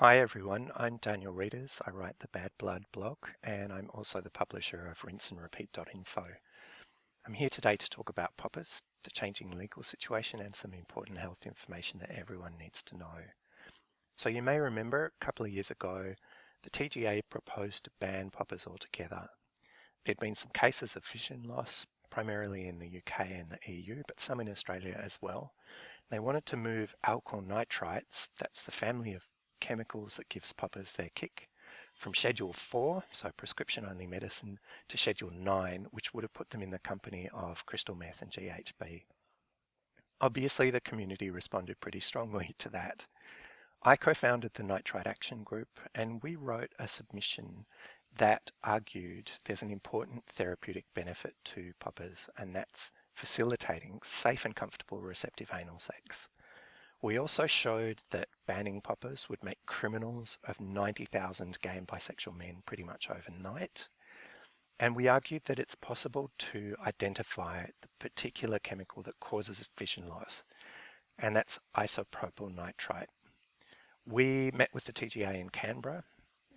Hi everyone, I'm Daniel Reeders. I write the Bad Blood blog and I'm also the publisher of rinseandrepeat.info. I'm here today to talk about poppers, the changing legal situation and some important health information that everyone needs to know. So you may remember a couple of years ago the TGA proposed to ban poppers altogether. There'd been some cases of vision loss, primarily in the UK and the EU, but some in Australia as well. They wanted to move alkyl nitrites, that's the family of chemicals that gives poppers their kick from Schedule 4, so prescription-only medicine, to Schedule 9, which would have put them in the company of crystal meth and GHB. Obviously, the community responded pretty strongly to that. I co-founded the Nitrite Action Group, and we wrote a submission that argued there's an important therapeutic benefit to poppers, and that's facilitating safe and comfortable receptive anal sex. We also showed that banning poppers would make criminals of 90,000 gay and bisexual men pretty much overnight. And we argued that it's possible to identify the particular chemical that causes vision loss, and that's isopropyl nitrite. We met with the TGA in Canberra.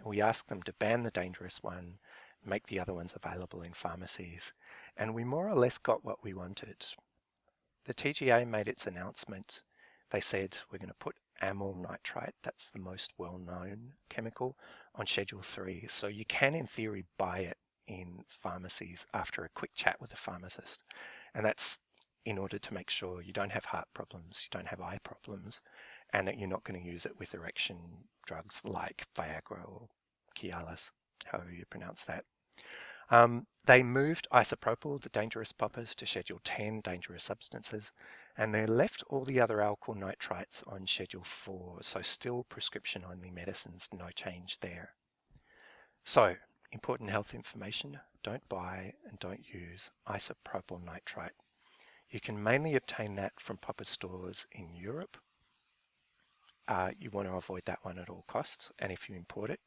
We asked them to ban the dangerous one, make the other ones available in pharmacies, and we more or less got what we wanted. The TGA made its announcement they said we're going to put amyl nitrite, that's the most well-known chemical, on Schedule 3. So you can, in theory, buy it in pharmacies after a quick chat with a pharmacist. And that's in order to make sure you don't have heart problems, you don't have eye problems, and that you're not going to use it with erection drugs like Viagra or Cialis, however you pronounce that. Um, they moved isopropyl, the dangerous poppers, to Schedule 10, dangerous substances, and they left all the other alkyl nitrites on Schedule 4, so still prescription-only medicines, no change there. So, important health information, don't buy and don't use isopropyl nitrite. You can mainly obtain that from popper stores in Europe uh, you want to avoid that one at all costs. And if you import it,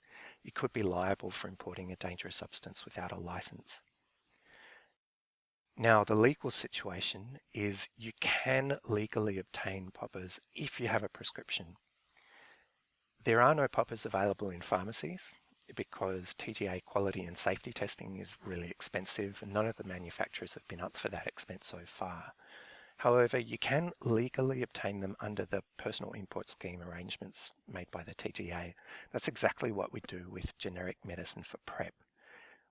you could be liable for importing a dangerous substance without a license. Now, the legal situation is you can legally obtain poppers if you have a prescription. There are no poppers available in pharmacies because TGA quality and safety testing is really expensive and none of the manufacturers have been up for that expense so far. However, you can legally obtain them under the personal import scheme arrangements made by the TGA. That's exactly what we do with generic medicine for PrEP.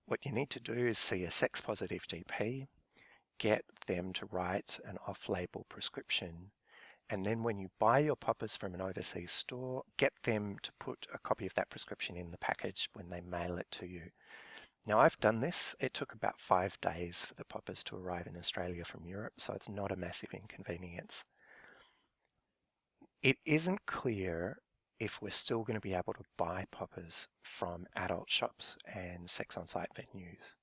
What you need to do is see a sex positive GP, get them to write an off-label prescription, and then when you buy your poppers from an overseas store, get them to put a copy of that prescription in the package when they mail it to you. Now I've done this. It took about five days for the poppers to arrive in Australia from Europe, so it's not a massive inconvenience. It isn't clear if we're still going to be able to buy poppers from adult shops and sex on-site venues.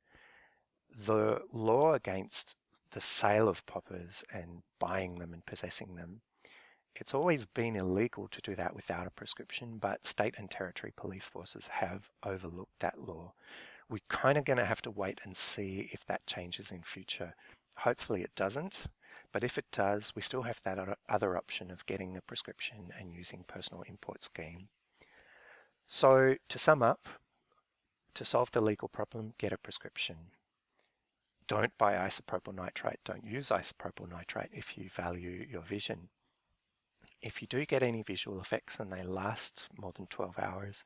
The law against the sale of poppers and buying them and possessing them, it's always been illegal to do that without a prescription, but state and territory police forces have overlooked that law we're kind of going to have to wait and see if that changes in future. Hopefully it doesn't, but if it does, we still have that other option of getting a prescription and using personal import scheme. So to sum up, to solve the legal problem, get a prescription. Don't buy isopropyl nitrate. don't use isopropyl nitrate if you value your vision. If you do get any visual effects and they last more than 12 hours,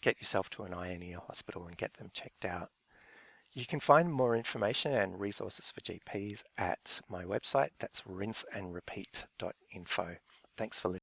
get yourself to an or hospital and get them checked out. You can find more information and resources for GPs at my website. That's rinseandrepeat.info. Thanks for listening.